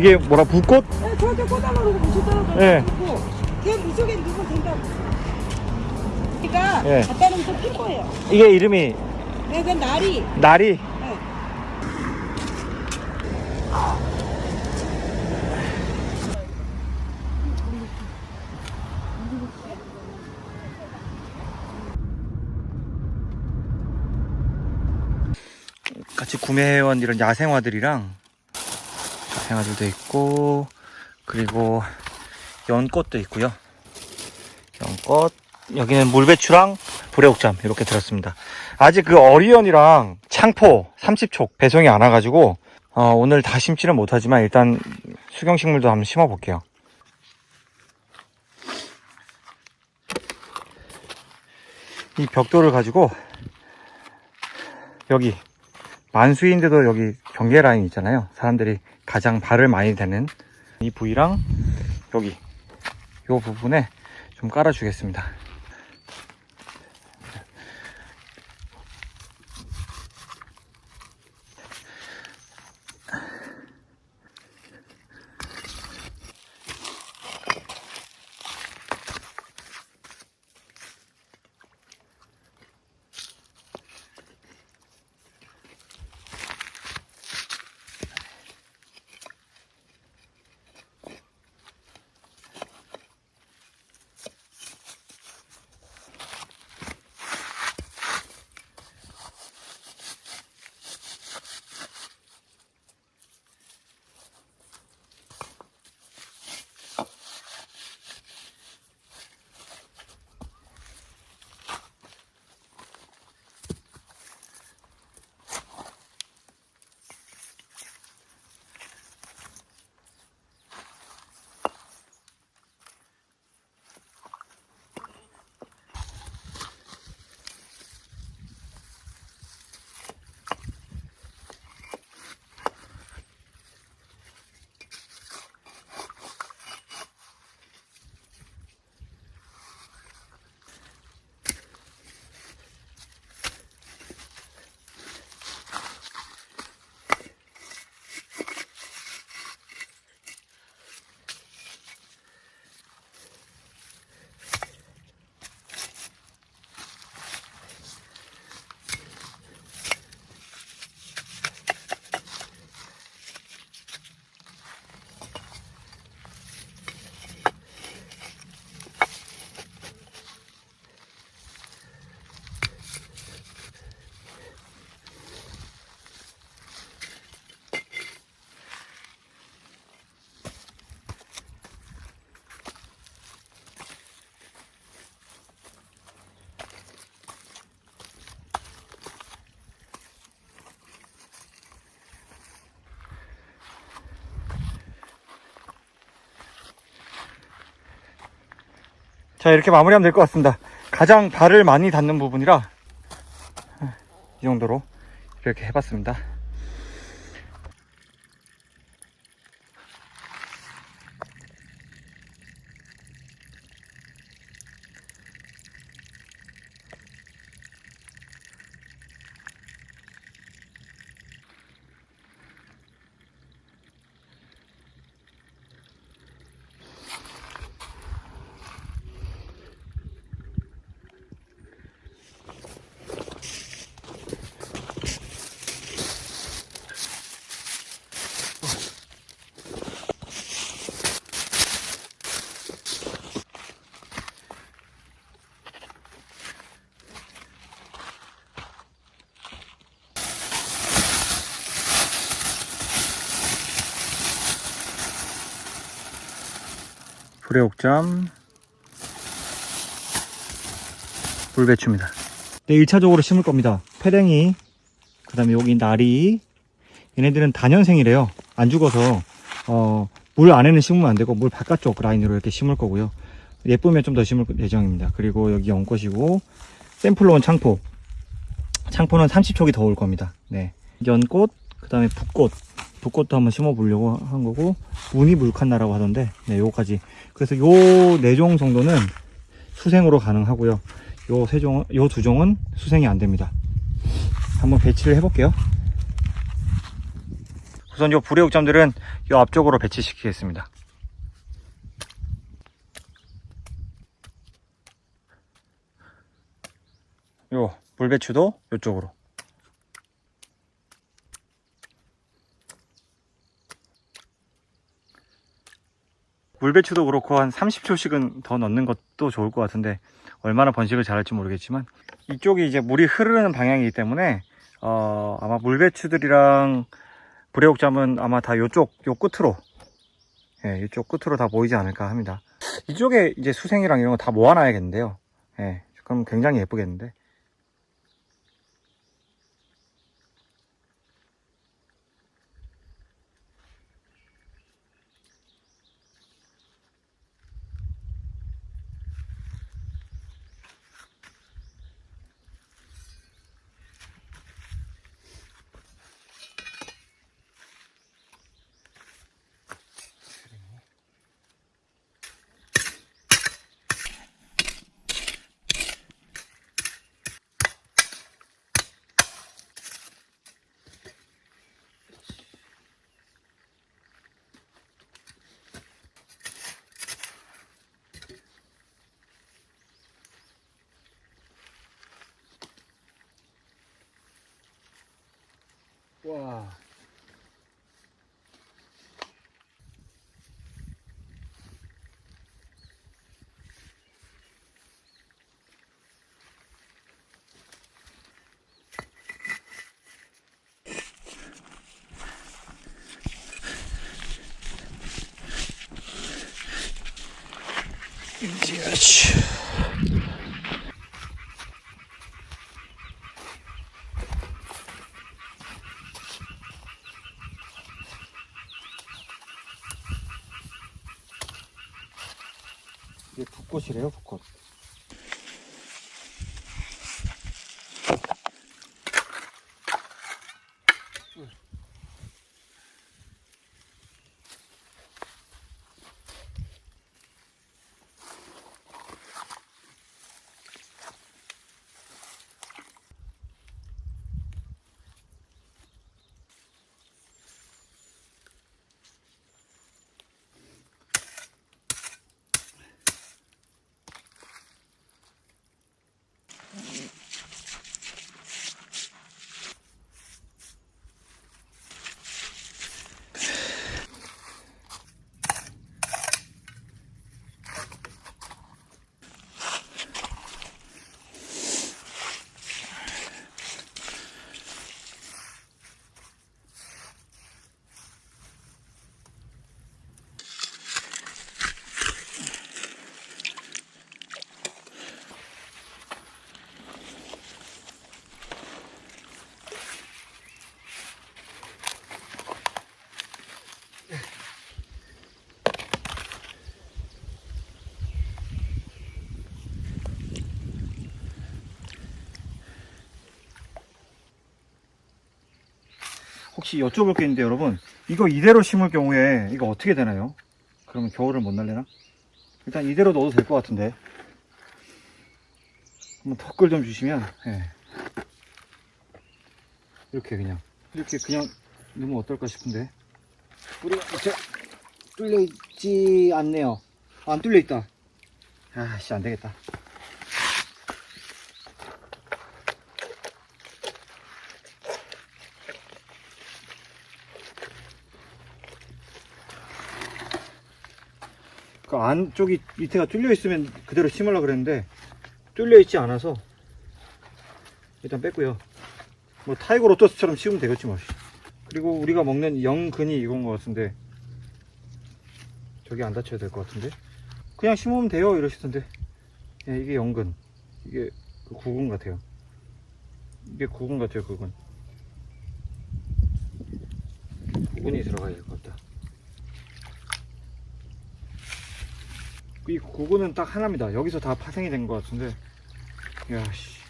이게 뭐라 붓꽃? 네, 저한테 꽂아놓고 무시더라고요. 네. 걔 무속에 누구 된다고. 그러니까 네. 갖다 놓으면 필 거예요. 이게 이름이 네, 그 날이. 나리 구매해온 이런 야생화들이랑 야생화들도 있고 그리고 연꽃도 있고요. 연꽃. 여기는 물배추랑 불애옥잠 이렇게 들었습니다. 아직 그 어리언이랑 창포 30촉 배송이 안 와가지고 어, 오늘 다 심지는 못하지만 일단 수경식물도 한번 심어 볼게요. 이 벽돌을 가지고 여기 만수인데도 여기 경계 라인 있잖아요. 사람들이 가장 발을 많이 대는 이 부위랑 여기 이 부분에 좀 깔아 주겠습니다. 자 이렇게 마무리하면 될 것 같습니다. 가장 발을 많이 닿는 부분이라 이 정도로 이렇게 해봤습니다 불의 옥잠 불배추입니다. 네 1차적으로 심을 겁니다. 패랭이 그 다음에 여기 나리 얘네들은 단연생이래요. 안 죽어서 어, 물 안에는 심으면 안 되고 물 바깥쪽 라인으로 이렇게 심을 거고요. 예쁘면 좀 더 심을 예정입니다. 그리고 여기 연꽃이고 샘플로 온 창포. 창포는 30촉이 더 올 겁니다. 네. 연꽃, 그 다음에 붓꽃. 붓꽃도 한번 심어 보려고 한 거고, 무늬 물칸나라고 하던데, 네, 요거까지. 그래서 요 네 종 정도는 수생으로 가능하고요. 요 세 종, 요 두 종은 수생이 안 됩니다. 한번 배치를 해 볼게요. 우선 요 불의 옥점들은 요 앞쪽으로 배치시키겠습니다. 요 물배추도 요쪽으로 물배추도 그렇고 한 30초씩은 더 넣는 것도 좋을 것 같은데 얼마나 번식을 잘할지 모르겠지만 이쪽이 이제 물이 흐르는 방향이기 때문에 어, 아마 물배추들이랑 불의옥잠은 아마 다 요쪽 요 끝으로 예, 이쪽 끝으로 다 보이지 않을까 합니다. 이쪽에 이제 수생이랑 이런 거 다 모아놔야겠는데요. 예, 그럼 굉장히 예쁘겠는데 와. 그 혹시 여쭤볼 게 있는데 여러분 이거 이대로 심을 경우에 이거 어떻게 되나요? 그러면 겨울을 못 날려나? 일단 이대로 넣어도 될 것 같은데 한번 댓글 좀 주시면 예. 이렇게 그냥 이렇게 그냥 넣으면 어떨까 싶은데 뿌리가 밑에 뚫려 있지 않네요 안 뚫려 있다 아씨 안 되겠다 그 안쪽이 밑에가 뚫려 있으면 그대로 심으려고 그랬는데 뚫려 있지 않아서 일단 뺐고요. 뭐 tiger lotus처럼 심으면 되겠지 뭐. 그리고 우리가 먹는 연근이 이건 것 같은데 저기 안 다쳐야 될 것 같은데? 그냥 심으면 돼요 이러시던데. 예, 이게 연근. 이게 그 구근 같아요. 이게 구근 같아요 구근. 구근이 들어가야 될것 같다 이 고구는 딱 하나입니다. 여기서 다 파생이 된 것 같은데. 야씨.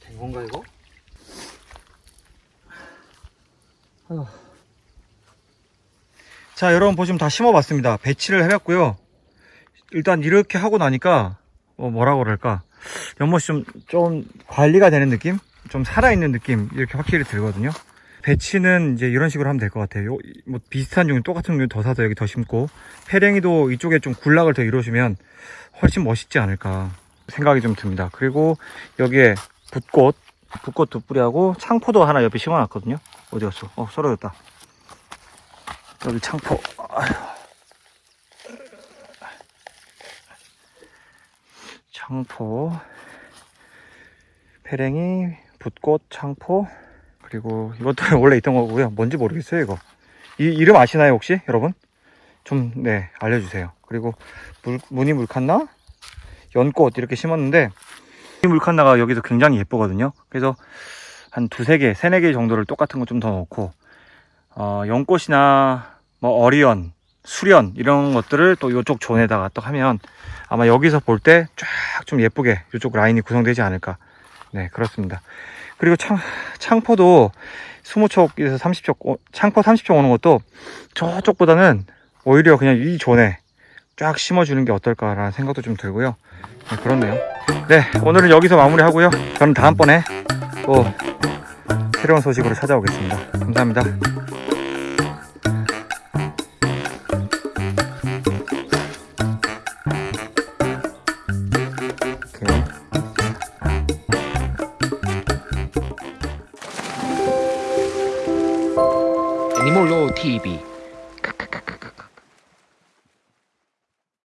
된 건가 이거? 아휴. 자 여러분 보시면 다 심어봤습니다. 배치를 해봤고요. 일단 이렇게 하고 나니까 어, 뭐라고 그럴까? 연못이 좀, 좀 관리가 되는 느낌? 좀 살아있는 느낌? 이렇게 확실히 들거든요. 배치는 이제 이런 식으로 하면 될 것 같아요. 요, 뭐 비슷한 종류 똑같은 종류 더 사서 여기 더 심고 페랭이도 이쪽에 좀 군락을 더 이루시면 훨씬 멋있지 않을까 생각이 좀 듭니다. 그리고 여기에 붓꽃 붓꽃 두 뿌리하고 창포도 하나 옆에 심어놨거든요. 어디 갔어? 어 썰어졌다 여기 창포. 창포. 페랭이 붓꽃 창포. 그리고 이것도 원래 있던 거고요. 뭔지 모르겠어요 이거. 이 이름 아시나요 혹시 여러분? 좀 네 알려주세요. 그리고 물, 무늬 물칸나? 연꽃 이렇게 심었는데 이 물칸나가 여기서 굉장히 예쁘거든요. 그래서 한 두세 개 세네 개 정도를 똑같은 거 좀 더 넣고 어, 연꽃이나 뭐 어리언 수련 이런 것들을 또 이쪽 존에다가 또 하면 아마 여기서 볼 때 쫙 좀 예쁘게 이쪽 라인이 구성되지 않을까. 네 그렇습니다. 그리고 창, 창포도 20촉에서 30촉 어, 창포 30촉 오는 것도 저쪽보다는 오히려 그냥 이 존에 쫙 심어주는 게 어떨까라는 생각도 좀 들고요. 네, 그렇네요. 네 오늘은 여기서 마무리 하고요. 저는 다음번에 또 새로운 소식으로 찾아오겠습니다. 감사합니다